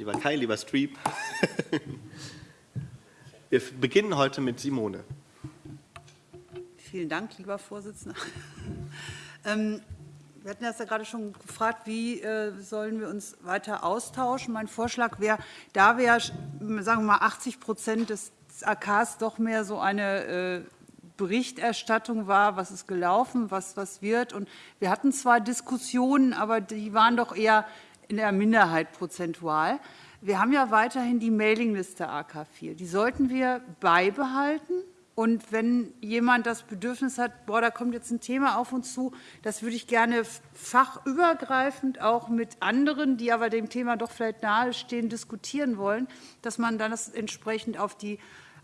lieber Kai, lieber Streep. Wir beginnen heute mit Simone. Vielen Dank, lieber Vorsitzender. Ähm, wir hatten das ja gerade schon gefragt, wie äh, sollen wir uns weiter austauschen. Mein Vorschlag wäre, da wir, sagen wir mal, 80 Prozent des AKs doch mehr so eine äh, Berichterstattung war, was ist gelaufen, was, was wird. Und wir hatten zwar Diskussionen, aber die waren doch eher in der Minderheit prozentual. Wir haben ja weiterhin die Mailingliste AK4. Die sollten wir beibehalten. Und wenn jemand das Bedürfnis hat, boah, da kommt jetzt ein Thema auf uns zu, das würde ich gerne fachübergreifend auch mit anderen, die aber dem Thema doch vielleicht nahestehen, diskutieren wollen, dass man dann das entsprechend auf die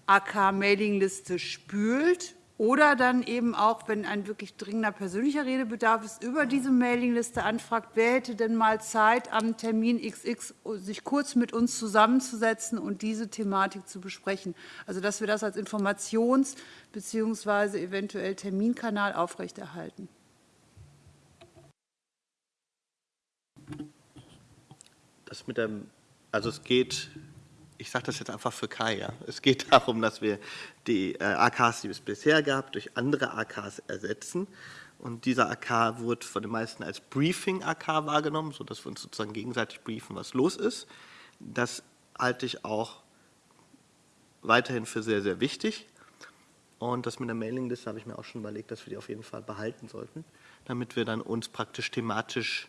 AK-Mailingliste spült oder dann eben auch, wenn ein wirklich dringender persönlicher Redebedarf ist, über diese Mailingliste anfragt, wer hätte denn mal Zeit, am Termin XX sich kurz mit uns zusammenzusetzen und diese Thematik zu besprechen. Also dass wir das als Informations- bzw. eventuell Terminkanal aufrechterhalten. Das mit dem, also es geht ich sage das jetzt einfach für Kai, ja. es geht darum, dass wir die äh, AKs, die es bisher gab, durch andere AKs ersetzen. Und dieser AK wird von den meisten als Briefing-AK wahrgenommen, sodass wir uns sozusagen gegenseitig briefen, was los ist. Das halte ich auch weiterhin für sehr, sehr wichtig. Und das mit der Mailingliste habe ich mir auch schon überlegt, dass wir die auf jeden Fall behalten sollten, damit wir dann uns praktisch thematisch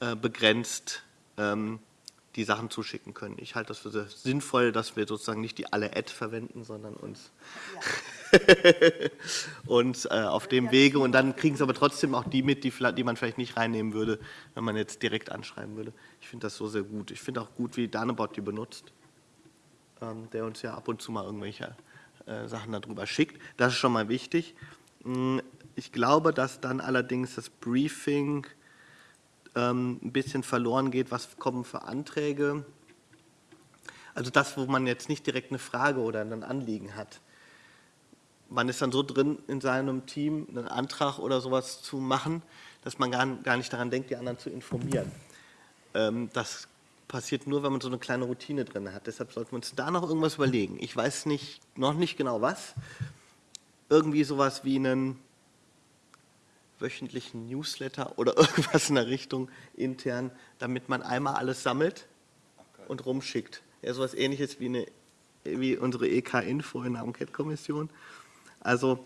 äh, begrenzt ähm, die Sachen zuschicken können. Ich halte das für sehr sinnvoll, dass wir sozusagen nicht die alle Ad verwenden, sondern uns, ja. uns äh, auf dem Wege und dann kriegen es aber trotzdem auch die mit, die, die, man vielleicht nicht reinnehmen würde, wenn man jetzt direkt anschreiben würde. Ich finde das so sehr gut. Ich finde auch gut, wie Danebot die benutzt, ähm, der uns ja ab und zu mal irgendwelche äh, Sachen darüber schickt. Das ist schon mal wichtig. Hm, ich glaube, dass dann allerdings das Briefing ein bisschen verloren geht, was kommen für Anträge. Also das, wo man jetzt nicht direkt eine Frage oder ein Anliegen hat. Man ist dann so drin in seinem Team, einen Antrag oder sowas zu machen, dass man gar nicht daran denkt, die anderen zu informieren. Ähm, das passiert nur, wenn man so eine kleine Routine drin hat. Deshalb sollten wir uns da noch irgendwas überlegen. Ich weiß nicht, noch nicht genau was. Irgendwie sowas wie einen wöchentlichen Newsletter oder irgendwas in der Richtung intern, damit man einmal alles sammelt und rumschickt. Ja, sowas ähnliches wie, eine, wie unsere EK-Info in der Enquete-Kommission. Also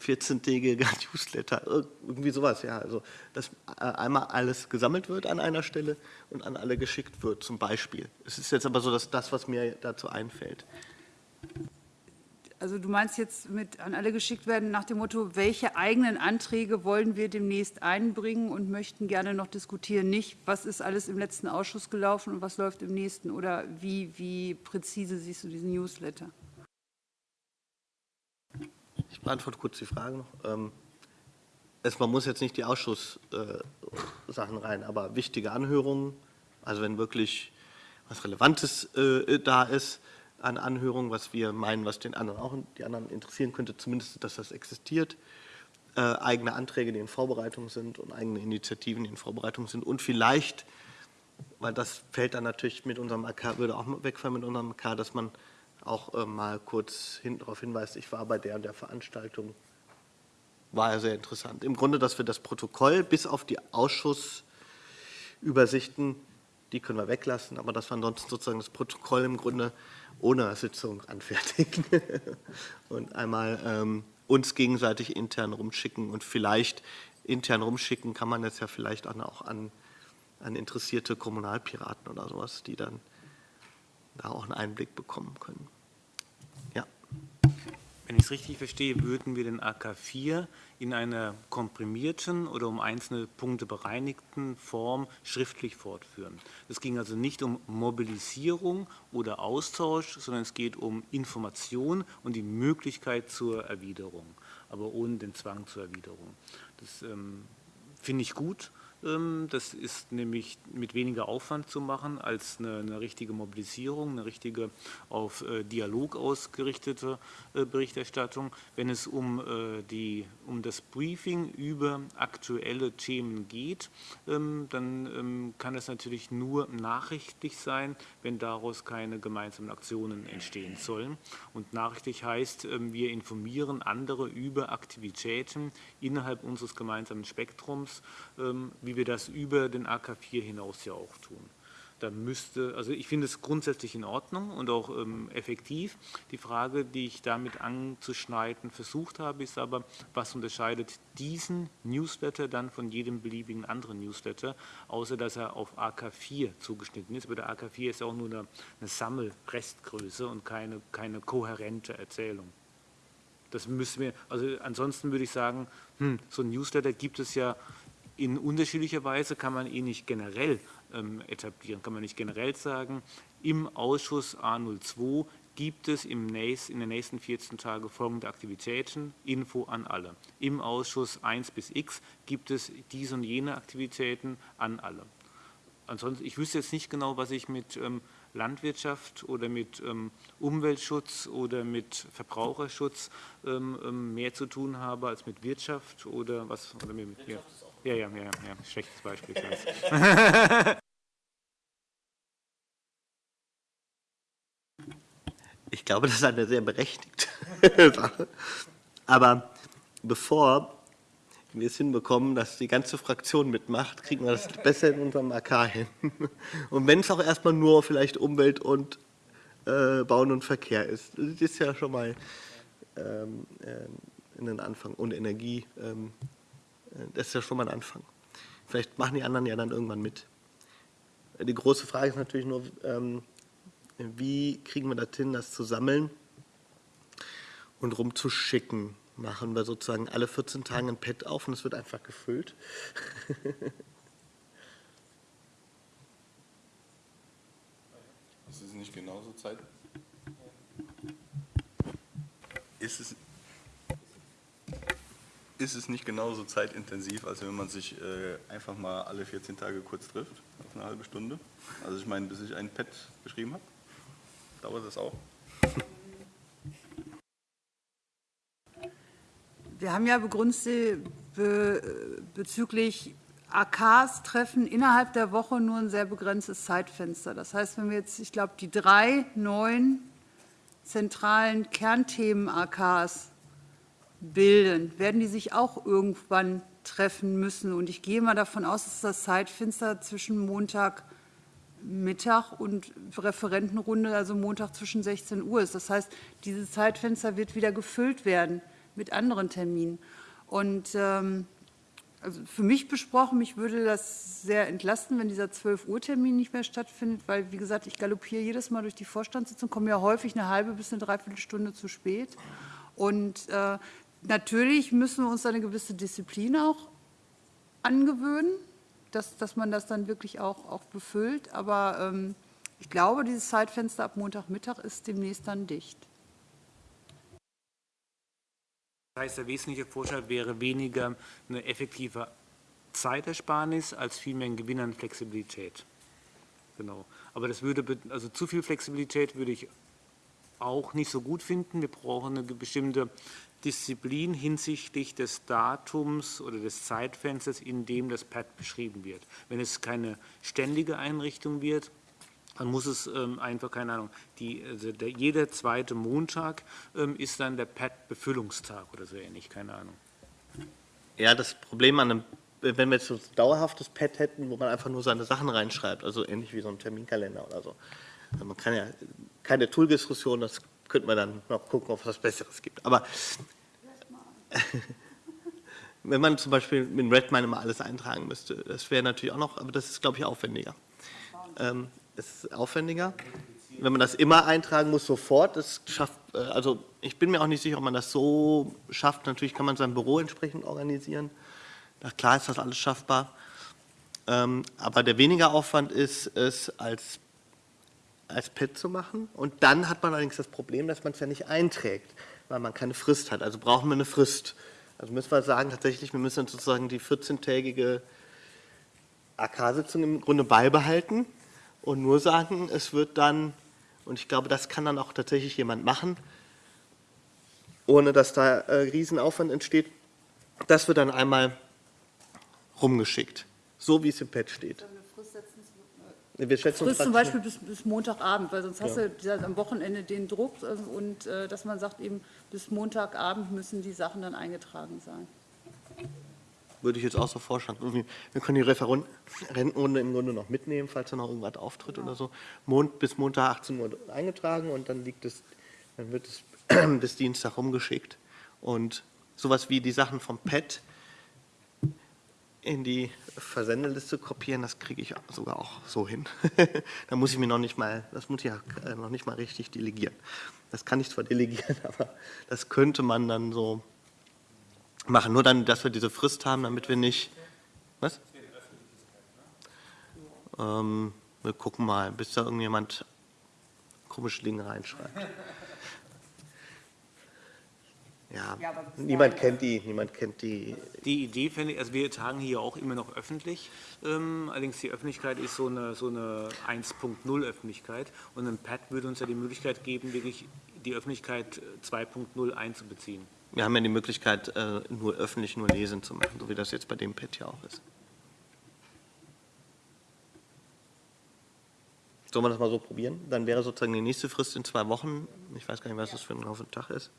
14-tägige Newsletter, irgendwie sowas, ja. Also, dass äh, einmal alles gesammelt wird an einer Stelle und an alle geschickt wird, zum Beispiel. Es ist jetzt aber so, dass das, was mir dazu einfällt. Also du meinst jetzt mit an alle geschickt werden nach dem Motto, welche eigenen Anträge wollen wir demnächst einbringen und möchten gerne noch diskutieren, nicht was ist alles im letzten Ausschuss gelaufen und was läuft im nächsten oder wie, wie präzise siehst du diesen Newsletter? Ich beantworte kurz die Frage noch. Ähm, es, man muss jetzt nicht die Ausschusssachen äh, rein, aber wichtige Anhörungen, also wenn wirklich was Relevantes äh, da ist, an Anhörungen, was wir meinen, was den anderen auch die anderen interessieren könnte, zumindest, dass das existiert. Äh, eigene Anträge, die in Vorbereitung sind und eigene Initiativen, die in Vorbereitung sind und vielleicht, weil das fällt dann natürlich mit unserem AK, würde auch wegfallen mit unserem AK, dass man auch äh, mal kurz hin, darauf hinweist, ich war bei der und der Veranstaltung, war ja sehr interessant. Im Grunde, dass wir das Protokoll bis auf die Ausschussübersichten, die können wir weglassen, aber dass wir ansonsten sozusagen das Protokoll im Grunde ohne Sitzung anfertigen und einmal ähm, uns gegenseitig intern rumschicken und vielleicht intern rumschicken kann man jetzt ja vielleicht auch an, an interessierte Kommunalpiraten oder sowas, die dann da auch einen Einblick bekommen können. Wenn ich es richtig verstehe, würden wir den AK4 in einer komprimierten oder um einzelne Punkte bereinigten Form schriftlich fortführen. Es ging also nicht um Mobilisierung oder Austausch, sondern es geht um Information und die Möglichkeit zur Erwiderung, aber ohne den Zwang zur Erwiderung. Das ähm, finde ich gut. Ähm, das ist nämlich mit weniger Aufwand zu machen als eine, eine richtige Mobilisierung, eine richtige auf äh, Dialog ausgerichtete äh, Berichterstattung. Wenn es um, äh, die, um das Briefing über aktuelle Themen geht, ähm, dann ähm, kann es natürlich nur nachrichtlich sein, wenn daraus keine gemeinsamen Aktionen entstehen sollen. Und nachrichtlich heißt, wir informieren andere über Aktivitäten innerhalb unseres gemeinsamen Spektrums, wie wie wir das über den AK4 hinaus ja auch tun. Da müsste, also ich finde es grundsätzlich in Ordnung und auch ähm, effektiv. Die Frage, die ich damit anzuschneiden versucht habe, ist aber, was unterscheidet diesen Newsletter dann von jedem beliebigen anderen Newsletter, außer dass er auf AK4 zugeschnitten ist. Aber der AK4 ist ja auch nur eine, eine Sammelrestgröße und keine, keine kohärente Erzählung. Das müssen wir, also ansonsten würde ich sagen, hm, so ein Newsletter gibt es ja in unterschiedlicher Weise kann man ihn nicht generell ähm, etablieren, kann man nicht generell sagen, im Ausschuss A02 gibt es im nächst, in den nächsten 14 Tagen folgende Aktivitäten, Info an alle. Im Ausschuss 1 bis x gibt es diese und jene Aktivitäten an alle. Ansonsten, ich wüsste jetzt nicht genau, was ich mit ähm, Landwirtschaft oder mit ähm, Umweltschutz oder mit Verbraucherschutz mehr zu tun habe als mit Wirtschaft oder was. Oder mit, ja. Ja, ja, ja, ja. schlechtes Beispiel. Ich glaube, das ist eine sehr berechtigte Sache. Aber bevor wir es hinbekommen, dass die ganze Fraktion mitmacht, kriegen wir das besser in unserem AK hin. Und wenn es auch erstmal nur vielleicht Umwelt und äh, Bauen und Verkehr ist, das ist ja schon mal ähm, äh, in den Anfang und Energie. Ähm, das ist ja schon mal ein Anfang. Vielleicht machen die anderen ja dann irgendwann mit. Die große Frage ist natürlich nur, ähm, wie kriegen wir das hin, das zu sammeln und rumzuschicken. Machen wir sozusagen alle 14 Tage ein Pad auf und es wird einfach gefüllt. ist es nicht genauso Zeit? Ist es, ist es nicht genauso zeitintensiv, als wenn man sich äh, einfach mal alle 14 Tage kurz trifft, auf eine halbe Stunde? Also ich meine, bis ich ein Pad geschrieben habe, dauert das auch. Wir haben ja begründet be, bezüglich AKs-Treffen innerhalb der Woche nur ein sehr begrenztes Zeitfenster. Das heißt, wenn wir jetzt, ich glaube, die drei neuen zentralen Kernthemen-AKs bilden, werden die sich auch irgendwann treffen müssen. Und ich gehe mal davon aus, dass das Zeitfenster zwischen Montagmittag und Referentenrunde, also Montag zwischen 16 Uhr ist. Das heißt, dieses Zeitfenster wird wieder gefüllt werden mit anderen Terminen. Und ähm, also für mich besprochen, mich würde das sehr entlasten, wenn dieser 12-Uhr-Termin nicht mehr stattfindet, weil, wie gesagt, ich galoppiere jedes Mal durch die Vorstandssitzung, komme ja häufig eine halbe bis eine Dreiviertelstunde zu spät. Und äh, Natürlich müssen wir uns eine gewisse Disziplin auch angewöhnen, dass, dass man das dann wirklich auch, auch befüllt. Aber ähm, ich glaube, dieses Zeitfenster ab Montagmittag ist demnächst dann dicht. Das heißt, der wesentliche Vorteil wäre weniger eine effektive Zeitersparnis als vielmehr ein Gewinn an Flexibilität. Genau. Aber das würde, also zu viel Flexibilität würde ich auch nicht so gut finden. Wir brauchen eine bestimmte Disziplin hinsichtlich des Datums oder des Zeitfensters, in dem das Pad beschrieben wird. Wenn es keine ständige Einrichtung wird, dann muss es ähm, einfach, keine Ahnung, die, also der, jeder zweite Montag ähm, ist dann der Pad-Befüllungstag oder so ähnlich, keine Ahnung. Ja, das Problem an einem, wenn wir jetzt so ein dauerhaftes Pad hätten, wo man einfach nur seine Sachen reinschreibt, also ähnlich wie so ein Terminkalender oder so. Also man kann ja keine Tool-Diskussion, das könnte man dann noch gucken, ob es was Besseres gibt. Aber wenn man zum Beispiel mit Redmine immer alles eintragen müsste, das wäre natürlich auch noch, aber das ist, glaube ich, aufwendiger. Ähm, es ist aufwendiger. Wenn man das immer eintragen muss, sofort, das schafft, äh, also ich bin mir auch nicht sicher, ob man das so schafft. Natürlich kann man sein Büro entsprechend organisieren. Na klar ist das alles schaffbar. Ähm, aber der weniger Aufwand ist es, als als Pad zu machen. Und dann hat man allerdings das Problem, dass man es ja nicht einträgt, weil man keine Frist hat. Also brauchen wir eine Frist. Also müssen wir sagen, tatsächlich, wir müssen sozusagen die 14-tägige AK-Sitzung im Grunde beibehalten und nur sagen, es wird dann, und ich glaube, das kann dann auch tatsächlich jemand machen, ohne dass da äh, Riesenaufwand entsteht, das wird dann einmal rumgeschickt, so wie es im Pad steht. Wir schätzen Frist zum Beispiel bis, bis Montagabend, weil sonst hast du dieser- am Wochenende den Druck äh, und äh, dass man sagt eben, bis Montagabend müssen die Sachen dann eingetragen sein. Würde ich jetzt auch so vorschlagen. Wir können die Referentenrunde im Grunde noch mitnehmen, falls da noch irgendwas auftritt oder so. Mond, bis Montag 18 Uhr eingetragen und dann liegt es, dann wird es bis Dienstag rumgeschickt. Und sowas wie die Sachen vom Pad in die Versendeliste kopieren, das kriege ich sogar auch so hin. da muss ich mir noch nicht mal, das muss ich ja äh, noch nicht mal richtig delegieren. Das kann ich zwar delegieren, aber das könnte man dann so machen. Nur dann, dass wir diese Frist haben, damit wir nicht. Was? Ähm, wir gucken mal, bis da irgendjemand komische Dinge reinschreibt. Ja, Ja, niemand kennt die, niemand kennt die. Die Idee finde ich, also wir tagen hier auch immer noch öffentlich, ähm, allerdings die Öffentlichkeit ist so eine, so eine 1.0 Öffentlichkeit und ein Pad würde uns ja die Möglichkeit geben, wirklich die Öffentlichkeit äh, 2.0 einzubeziehen. Wir haben ja die Möglichkeit, äh, nur öffentlich, nur lesen zu machen, so wie das jetzt bei dem Pad ja auch ist. Sollen wir das mal so probieren? Dann wäre sozusagen die nächste Frist in zwei Wochen. Ich weiß gar nicht, was das für ein Haufen Tag ist.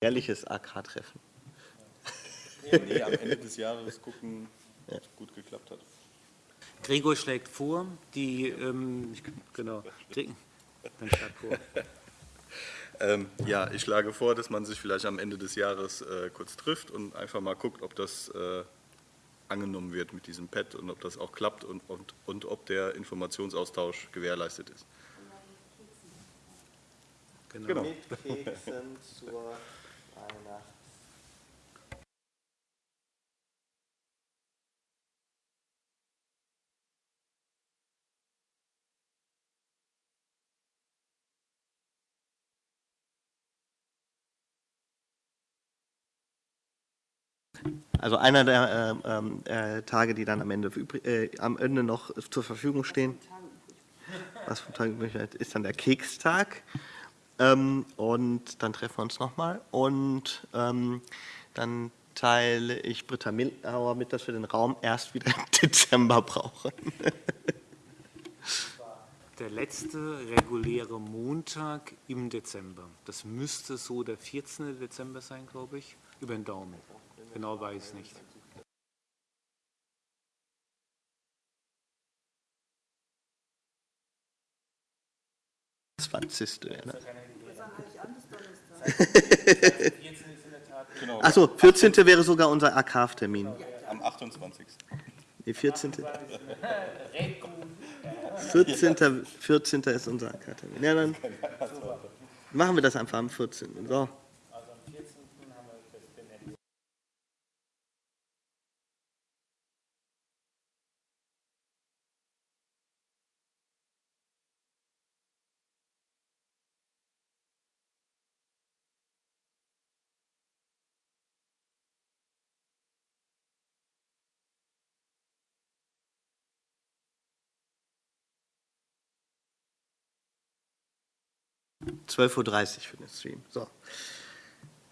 Ehrliches AK-Treffen. Nee, am Ende des Jahres gucken, ob es gut geklappt hat. Gregor schlägt vor, die, ähm, ich- genau, dann schlag vor. Ähm, ja, ich schlage vor, dass man sich vielleicht am Ende des Jahres äh, kurz trifft und einfach mal guckt, ob das äh, angenommen wird mit diesem Pad und ob das auch klappt und, und, und ob der Informationsaustausch gewährleistet ist. Genau. Mit Keksen zur Weihnachts. Also einer der äh, ähm, äh, Tage, die dann am Ende, äh, am Ende noch zur Verfügung stehen, was übrig bleibt, ist dann der Kekstag. Ähm, und dann treffen wir uns nochmal. Und ähm, dann teile ich Britta Milauer mit, dass wir den Raum erst wieder im Dezember brauchen. Der letzte reguläre Montag im Dezember. Das müsste so der 14. Dezember sein, glaube ich, über den Daumen. Genau weiß ich nicht. 20. Ne? Genau, Achso, 14. wäre sogar unser AKF-Termin. am 28. Die 14. 14. 14. ist unser AK-Termin. Ja, dann machen wir das einfach am 14. So. Zwölf Uhr dreißig für den Stream. So.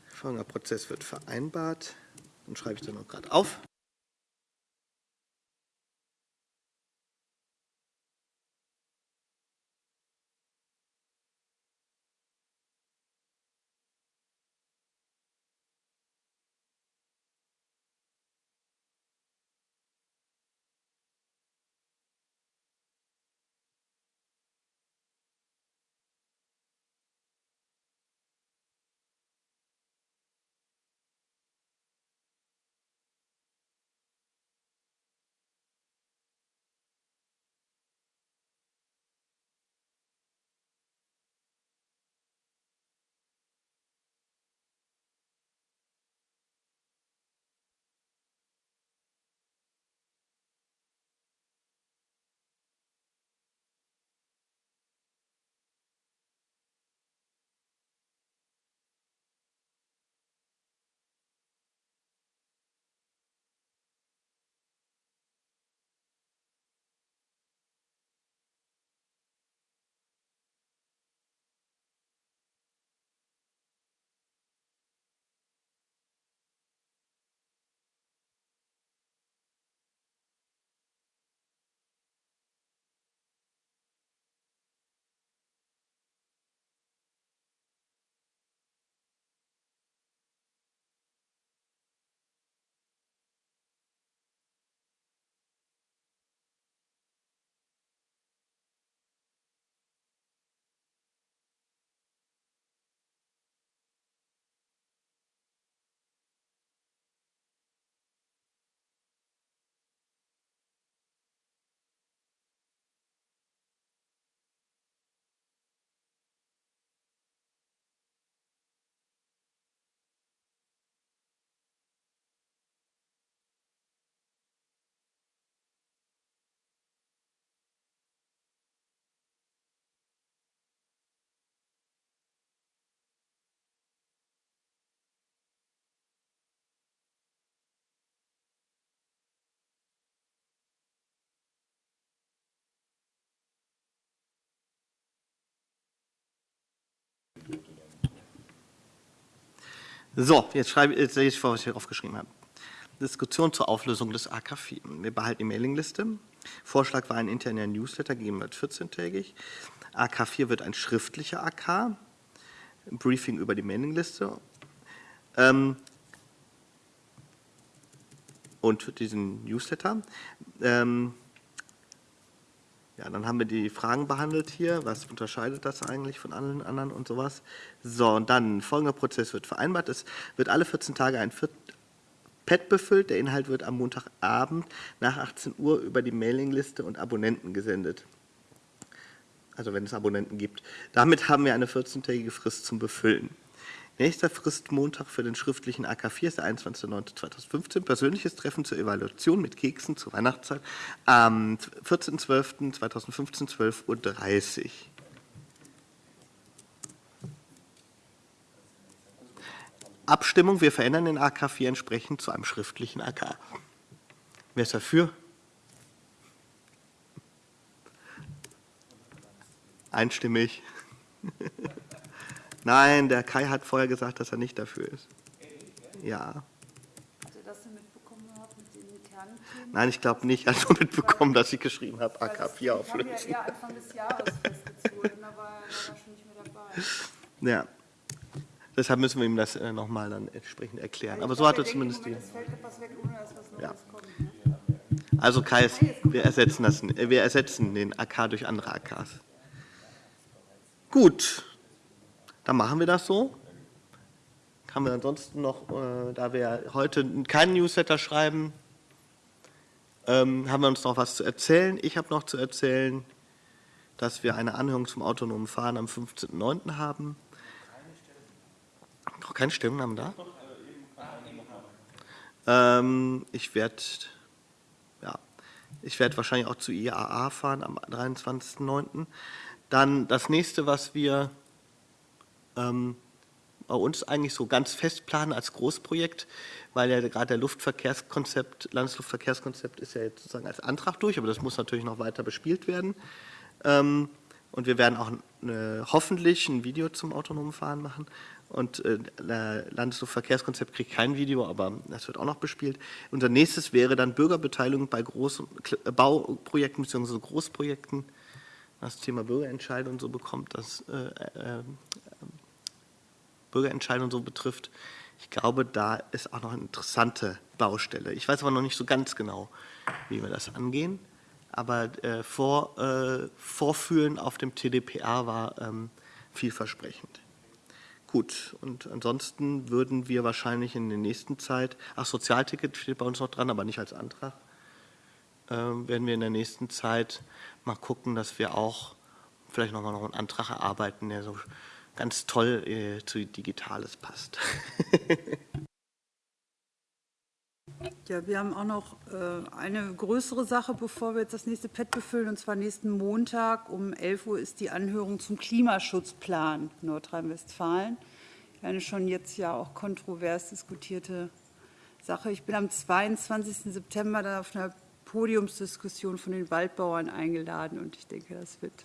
Folgender Prozess wird vereinbart. Dann schreibe ich dann noch gerade auf. So, jetzt, schreibe, jetzt lese ich vor, was ich hier aufgeschrieben habe. Diskussion zur Auflösung des AK4. Wir behalten die Mailingliste. Vorschlag war ein interner Newsletter, gegeben wird 14-tägig. AK4 wird ein schriftlicher AK. Briefing über die Mailingliste. Ähm, und diesen Newsletter. Ähm, ja, dann haben wir die Fragen behandelt hier. Was unterscheidet das eigentlich von allen anderen und sowas? So, und dann folgender Prozess wird vereinbart. Es wird alle 14 Tage ein Pad befüllt. Der Inhalt wird am Montagabend nach 18 Uhr über die Mailingliste und Abonnenten gesendet. Also wenn es Abonnenten gibt. Damit haben wir eine 14-tägige Frist zum Befüllen. Nächster Fristmontag für den schriftlichen AK4 ist der 21.09.2015. Persönliches Treffen zur Evaluation mit Keksen zur Weihnachtszeit am 14.12.2015, 12.30 Uhr. Abstimmung, wir verändern den AK4 entsprechend zu einem schriftlichen AK. Wer ist dafür? Einstimmig. Nein, der Kai hat vorher gesagt, dass er nicht dafür ist. Ja. Habt ihr das denn mitbekommen gehabt mit den internen Themen? Nein, ich glaube nicht. Er hat nur mitbekommen, dass ich geschrieben habe, Weil das- AK4 Die haben auflösen. ja Anfang des Jahres festgezogen, da war er schon nicht mehr dabei. Ja. Deshalb müssen wir ihm das äh, nochmal dann entsprechend erklären. Aber Ich so hat er zumindest die. Ja. Ne? Also Kai, ist, wir ersetzen, das, äh, wir ersetzen den AK durch andere AKs. Gut, dann machen wir das so. Haben wir ansonsten noch, äh, da wir heute keinen Newsletter schreiben, ähm, haben wir uns noch was zu erzählen. Ich habe noch zu erzählen, dass wir eine Anhörung zum autonomen Fahren am 15.09. haben. Noch keine Stellungnahme da? Ähm, ich werde ja, ich werde wahrscheinlich auch zu IAA fahren am 23.09. Dann das nächste, was wir ähm, bei uns eigentlich so ganz fest planen als Großprojekt, weil ja gerade der Luftverkehrskonzept, Landesluftverkehrskonzept ist ja jetzt sozusagen als Antrag durch, aber das muss natürlich noch weiter bespielt werden. Ähm, und wir werden auch eine, hoffentlich ein Video zum autonomen Fahren machen. Und äh, Landesluftverkehrskonzept kriegt kein Video, aber das wird auch noch bespielt. Unser nächstes wäre dann Bürgerbeteiligung bei Groß- Kle- Bauprojekten bzw. Großprojekten. Das Thema Bürgerentscheidung und so bekommt, das äh, äh, Bürgerentscheidung so betrifft. Ich glaube, da ist auch noch eine interessante Baustelle. Ich weiß aber noch nicht so ganz genau, wie wir das angehen. Aber äh, vor, äh, Vorfühlen auf dem TDPA war ähm, vielversprechend. Gut, und ansonsten würden wir wahrscheinlich in der nächsten Zeit, ach, Sozialticket steht bei uns noch dran, aber nicht als Antrag, ähm, werden wir in der nächsten Zeit mal gucken, dass wir auch vielleicht nochmal noch einen Antrag erarbeiten, der so ganz toll äh, zu Digitales passt. Ja, wir haben auch noch äh, eine größere Sache, bevor wir jetzt das nächste Pad befüllen. Und zwar nächsten Montag um 11 Uhr ist die Anhörung zum Klimaschutzplan Nordrhein-Westfalen. Eine schon jetzt ja auch kontrovers diskutierte Sache. Ich bin am 22. September da auf einer Podiumsdiskussion von den Waldbauern eingeladen und ich denke, das wird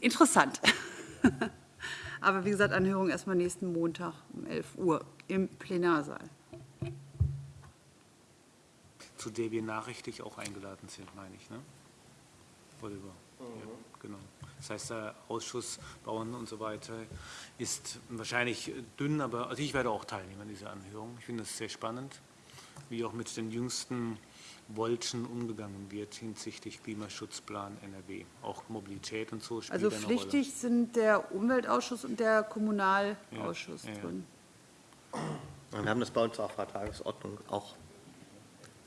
interessant. Aber wie gesagt, Anhörung erstmal nächsten Montag um 11 Uhr im Plenarsaal. zu der wir nachrichtlich auch eingeladen sind, meine ich, ne? Oliver? Ja, genau. Das heißt, der Ausschuss Bauern und so weiter ist wahrscheinlich dünn, aber also ich werde auch teilnehmen an dieser Anhörung. Ich finde das sehr spannend, wie auch mit den jüngsten Wolken umgegangen wird hinsichtlich Klimaschutzplan NRW. Auch Mobilität und so spielt Also eine Rolle. pflichtig sind der Umweltausschuss und der Kommunalausschuss ja. drin. Und wir haben das bei uns auf der Tagesordnung auch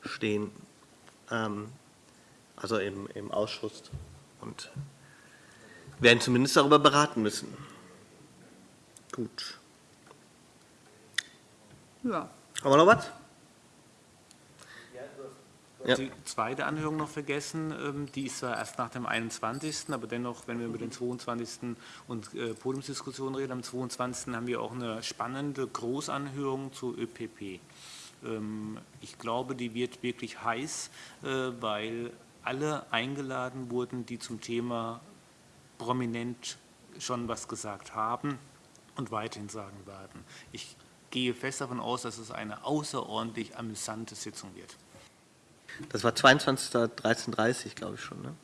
stehen, ähm, also im, im Ausschuss und werden zumindest darüber beraten müssen. Gut. Ja, Haben wir noch was? Ja. Die zweite Anhörung noch vergessen, ähm, die ist zwar erst nach dem 21., aber dennoch, wenn wir über den 22. und äh, Podiumsdiskussion reden, am 22. haben wir auch eine spannende Großanhörung zu ÖPP. Ähm, Ich glaube, die wird wirklich heiß, äh, weil alle eingeladen wurden, die zum Thema prominent schon was gesagt haben und weiterhin sagen werden. Ich gehe fest davon aus, dass es eine außerordentlich amüsante Sitzung wird. Das war 22.13.30 glaube ich schon, ne?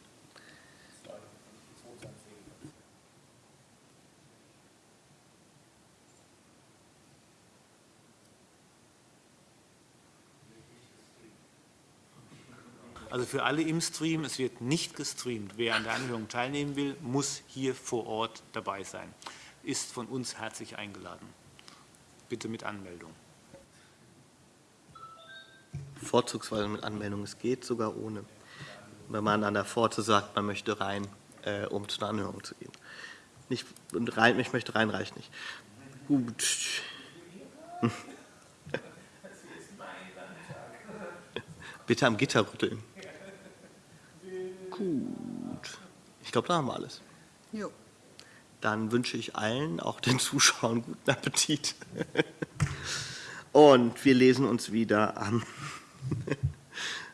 Also für alle im Stream, es wird nicht gestreamt. Wer an der Anhörung teilnehmen will, muss hier vor Ort dabei sein. Ist von uns herzlich eingeladen. Bitte mit Anmeldung. Vorzugsweise mit Anmeldung. Es geht sogar ohne. Wenn man an der Pforte sagt, man möchte rein, äh, um zu einer Anhörung zu gehen. Nicht, und rein, ich möchte rein, reicht nicht. Gut. Bitte am Gitter rütteln. Gut. Ich glaube, da haben wir alles. Jo. Dann wünsche ich allen, auch den Zuschauern, guten Appetit. Und wir lesen uns wieder am,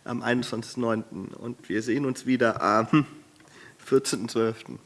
am 21.09. Und wir sehen uns wieder am 14.12.